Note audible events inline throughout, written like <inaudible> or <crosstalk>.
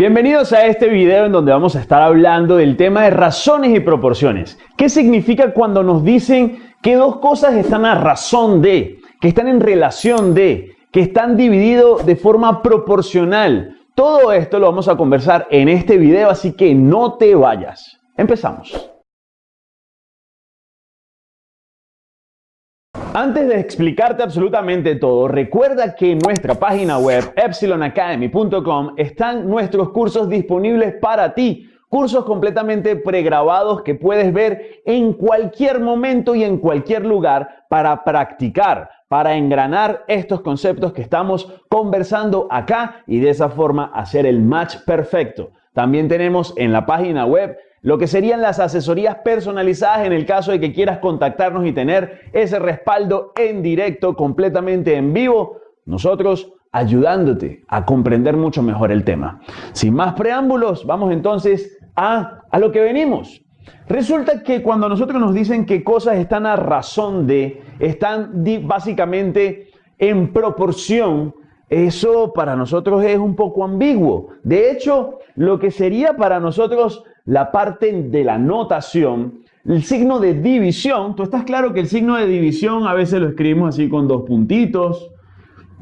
Bienvenidos a este video en donde vamos a estar hablando del tema de razones y proporciones. ¿Qué significa cuando nos dicen que dos cosas están a razón de, que están en relación de, que están divididos de forma proporcional? Todo esto lo vamos a conversar en este video, así que no te vayas. Empezamos. Antes de explicarte absolutamente todo, recuerda que en nuestra página web epsilonacademy.com están nuestros cursos disponibles para ti. Cursos completamente pregrabados que puedes ver en cualquier momento y en cualquier lugar para practicar, para engranar estos conceptos que estamos conversando acá y de esa forma hacer el match perfecto. También tenemos en la página web lo que serían las asesorías personalizadas en el caso de que quieras contactarnos y tener ese respaldo en directo, completamente en vivo, nosotros ayudándote a comprender mucho mejor el tema. Sin más preámbulos, vamos entonces a, a lo que venimos. Resulta que cuando nosotros nos dicen que cosas están a razón de, están básicamente en proporción, eso para nosotros es un poco ambiguo. De hecho, lo que sería para nosotros la parte de la notación, el signo de división, tú estás claro que el signo de división a veces lo escribimos así con dos puntitos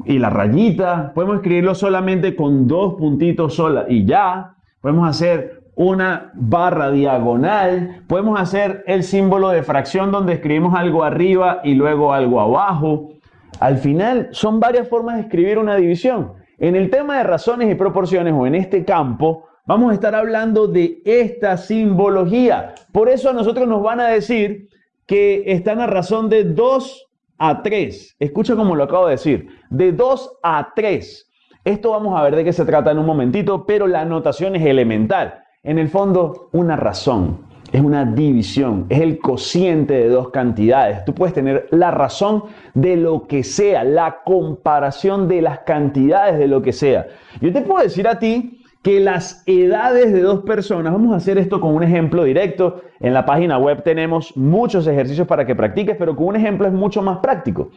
y la rayita, podemos escribirlo solamente con dos puntitos sola y ya, podemos hacer una barra diagonal, podemos hacer el símbolo de fracción donde escribimos algo arriba y luego algo abajo. Al final son varias formas de escribir una división. En el tema de razones y proporciones o en este campo, Vamos a estar hablando de esta simbología. Por eso a nosotros nos van a decir que están a razón de 2 a 3. Escucha como lo acabo de decir. De 2 a 3. Esto vamos a ver de qué se trata en un momentito, pero la anotación es elemental. En el fondo, una razón. Es una división, es el cociente de dos cantidades. Tú puedes tener la razón de lo que sea, la comparación de las cantidades de lo que sea. Yo te puedo decir a ti que las edades de dos personas, vamos a hacer esto con un ejemplo directo, en la página web tenemos muchos ejercicios para que practiques, pero con un ejemplo es mucho más práctico.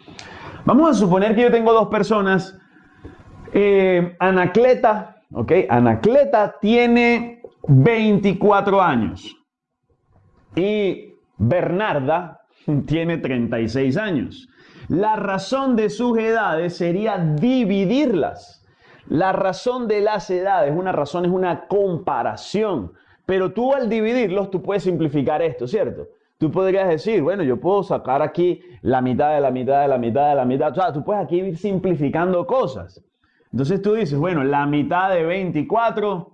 Vamos a suponer que yo tengo dos personas, eh, Anacleta, ¿ok? Anacleta tiene 24 años y Bernarda <laughs> tiene 36 años. La razón de sus edades sería dividirlas. La razón de las edades, una razón es una comparación, pero tú al dividirlos, tú puedes simplificar esto, ¿cierto? Tú podrías decir, bueno, yo puedo sacar aquí la mitad de la mitad de la mitad de la mitad, o sea, tú puedes aquí ir simplificando cosas. Entonces tú dices, bueno, la mitad de 24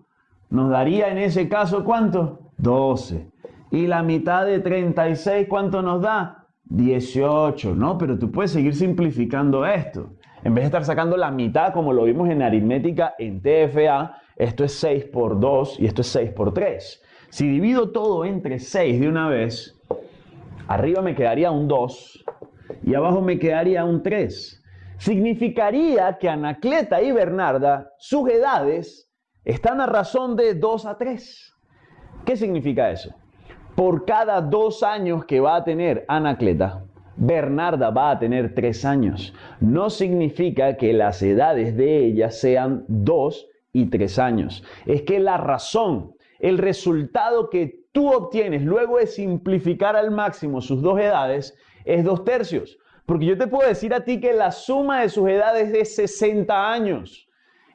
nos daría en ese caso cuánto? 12. Y la mitad de 36, ¿cuánto nos da? 18, ¿no? Pero tú puedes seguir simplificando esto. En vez de estar sacando la mitad como lo vimos en aritmética en TFA, esto es 6 por 2 y esto es 6 por 3. Si divido todo entre 6 de una vez, arriba me quedaría un 2 y abajo me quedaría un 3. Significaría que Anacleta y Bernarda, sus edades, están a razón de 2 a 3. ¿Qué significa eso? Por cada dos años que va a tener Anacleta, Bernarda va a tener tres años. No significa que las edades de ella sean dos y tres años. Es que la razón, el resultado que tú obtienes luego de simplificar al máximo sus dos edades es dos tercios. Porque yo te puedo decir a ti que la suma de sus edades es 60 años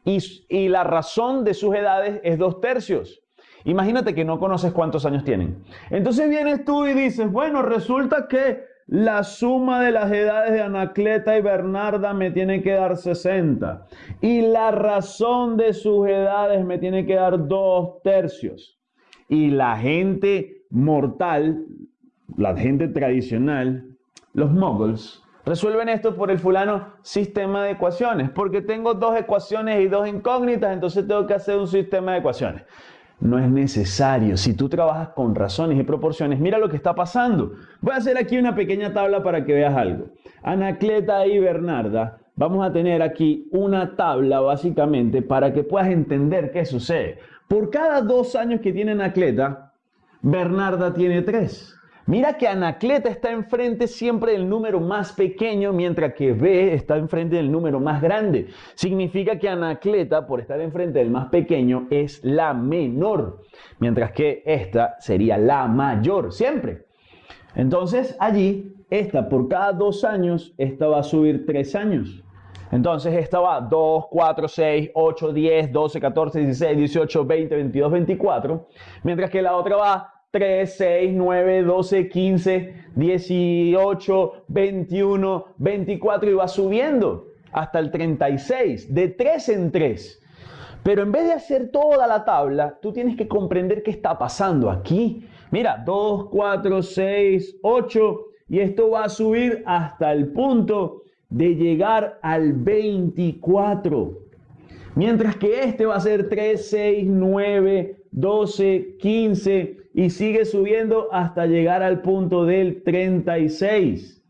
y, la razón de sus edades es dos tercios. Imagínate que no conoces cuántos años tienen. Entonces vienes tú y dices, bueno, resulta que la suma de las edades de Anacleta y Bernarda me tiene que dar 60. Y la razón de sus edades me tiene que dar dos tercios. Y la gente mortal, la gente tradicional, los moguls, resuelven esto por el fulano sistema de ecuaciones. Porque tengo dos ecuaciones y dos incógnitas, entonces tengo que hacer un sistema de ecuaciones no es necesario. Si tú trabajas con razones y proporciones, mira lo que está pasando. Voy a hacer aquí una pequeña tabla para que veas algo. Anacleta y Bernarda, vamos a tener aquí una tabla básicamente para que puedas entender qué sucede. Por cada dos años que tiene Anacleta, Bernarda tiene tres. Mira que Anacleta está enfrente siempre del número más pequeño, mientras que B está enfrente del número más grande. Significa que Anacleta, por estar enfrente del más pequeño, es la menor, mientras que esta sería la mayor, siempre. Entonces allí, esta por cada dos años, esta va a subir tres años. Entonces esta va 2, 4, 6, 8, 10, 12, 14, 16, 18, 20, 22, 24, mientras que la otra va 3, 6, 9, 12, 15, 18, 21, 24 y va subiendo hasta el 36, de 3 en 3. Pero en vez de hacer toda la tabla, tú tienes que comprender qué está pasando aquí. Mira, 2, 4, 6, 8 y esto va a subir hasta el punto de llegar al 24. Mientras que este va a ser 3, 6, 9, 12, 15 y sigue subiendo hasta llegar al punto del 36.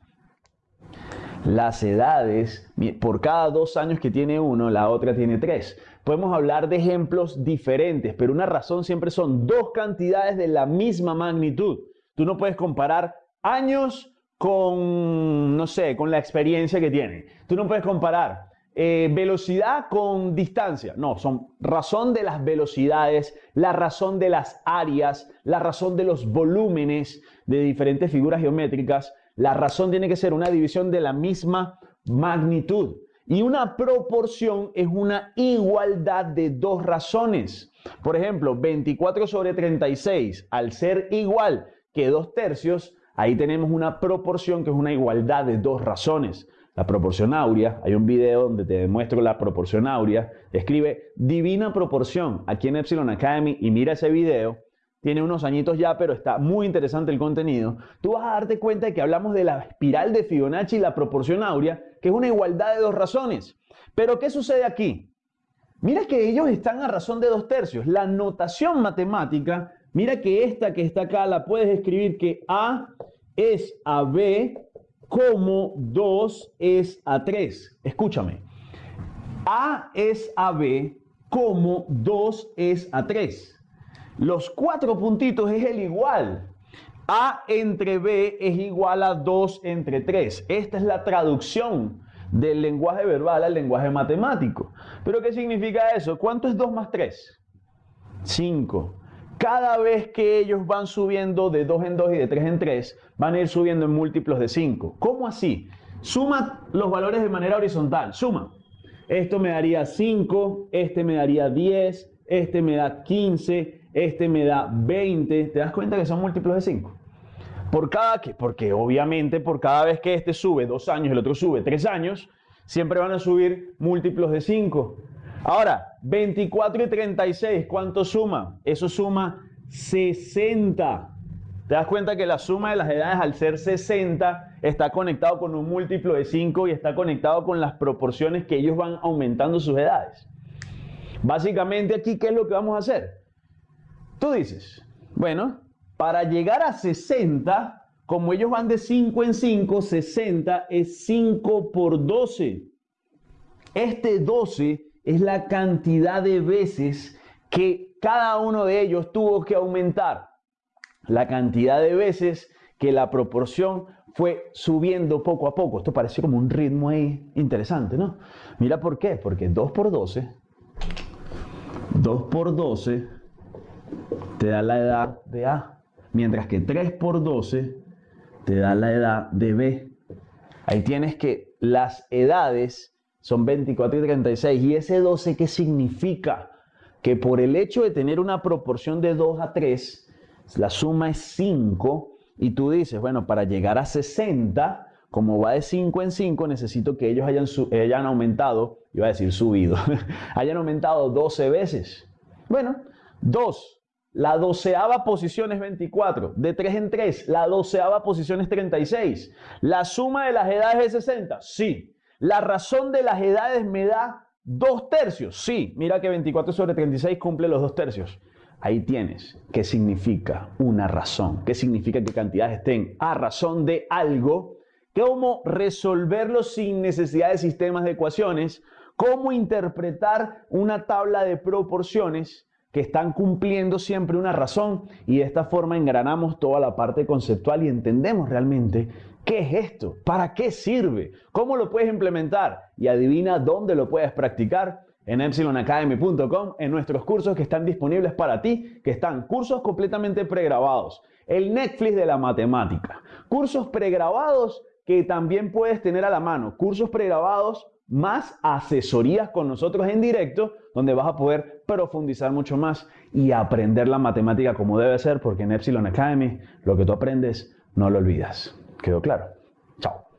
Las edades, por cada dos años que tiene uno, la otra tiene tres. Podemos hablar de ejemplos diferentes, pero una razón siempre son dos cantidades de la misma magnitud. Tú no puedes comparar años con, no sé, con la experiencia que tienen. Tú no puedes comparar eh, velocidad con distancia. No, son razón de las velocidades, la razón de las áreas, la razón de los volúmenes de diferentes figuras geométricas. La razón tiene que ser una división de la misma magnitud. Y una proporción es una igualdad de dos razones. Por ejemplo, 24 sobre 36, al ser igual que dos tercios, ahí tenemos una proporción que es una igualdad de dos razones la proporción áurea. Hay un video donde te demuestro la proporción áurea. Escribe divina proporción aquí en Epsilon Academy y mira ese video. Tiene unos añitos ya, pero está muy interesante el contenido. Tú vas a darte cuenta de que hablamos de la espiral de Fibonacci y la proporción áurea, que es una igualdad de dos razones. Pero ¿qué sucede aquí? Mira que ellos están a razón de dos tercios. La notación matemática, mira que esta que está acá la puedes escribir que A es a B como 2 es a 3. Escúchame. A es a B como 2 es a 3. Los cuatro puntitos es el igual. A entre B es igual a 2 entre 3. Esta es la traducción del lenguaje verbal al lenguaje matemático. ¿Pero qué significa eso? ¿Cuánto es 2 más 3? 5 cada vez que ellos van subiendo de 2 en 2 y de 3 en 3, van a ir subiendo en múltiplos de 5. ¿Cómo así? Suma los valores de manera horizontal. Suma. Esto me daría 5, este me daría 10, este me da 15, este me da 20. ¿Te das cuenta que son múltiplos de 5? Por cada que, porque obviamente por cada vez que este sube 2 años y el otro sube 3 años, siempre van a subir múltiplos de 5. Ahora, 24 y 36, ¿cuánto suma? Eso suma 60. ¿Te das cuenta que la suma de las edades al ser 60 está conectado con un múltiplo de 5 y está conectado con las proporciones que ellos van aumentando sus edades? Básicamente aquí, ¿qué es lo que vamos a hacer? Tú dices, bueno, para llegar a 60, como ellos van de 5 en 5, 60 es 5 por 12. Este 12 es la cantidad de veces que cada uno de ellos tuvo que aumentar. La cantidad de veces que la proporción fue subiendo poco a poco. Esto parece como un ritmo ahí interesante, ¿no? Mira por qué. Porque 2 por 12, 2 por 12 te da la edad de A. Mientras que 3 por 12 te da la edad de B. Ahí tienes que las edades son 24 y 36. ¿Y ese 12 qué significa? Que por el hecho de tener una proporción de 2 a 3, la suma es 5 y tú dices, bueno, para llegar a 60, como va de 5 en 5, necesito que ellos hayan, hayan aumentado, iba a decir subido, <laughs> hayan aumentado 12 veces. Bueno, 2. La doceava posición es 24. De 3 en 3, la doceava posición es 36. ¿La suma de las edades es 60? Sí. La razón de las edades me da dos tercios. Sí, mira que 24 sobre 36 cumple los dos tercios. Ahí tienes qué significa una razón, qué significa que cantidades estén a razón de algo, cómo resolverlo sin necesidad de sistemas de ecuaciones, cómo interpretar una tabla de proporciones que están cumpliendo siempre una razón y de esta forma engranamos toda la parte conceptual y entendemos realmente qué es esto, para qué sirve, cómo lo puedes implementar. Y adivina dónde lo puedes practicar en epsilonacademy.com en nuestros cursos que están disponibles para ti, que están cursos completamente pregrabados, el Netflix de la matemática, cursos pregrabados que también puedes tener a la mano, cursos pregrabados más asesorías con nosotros en directo, donde vas a poder profundizar mucho más y aprender la matemática como debe ser, porque en Epsilon Academy lo que tú aprendes no lo olvidas. ¿Quedó claro? Chao.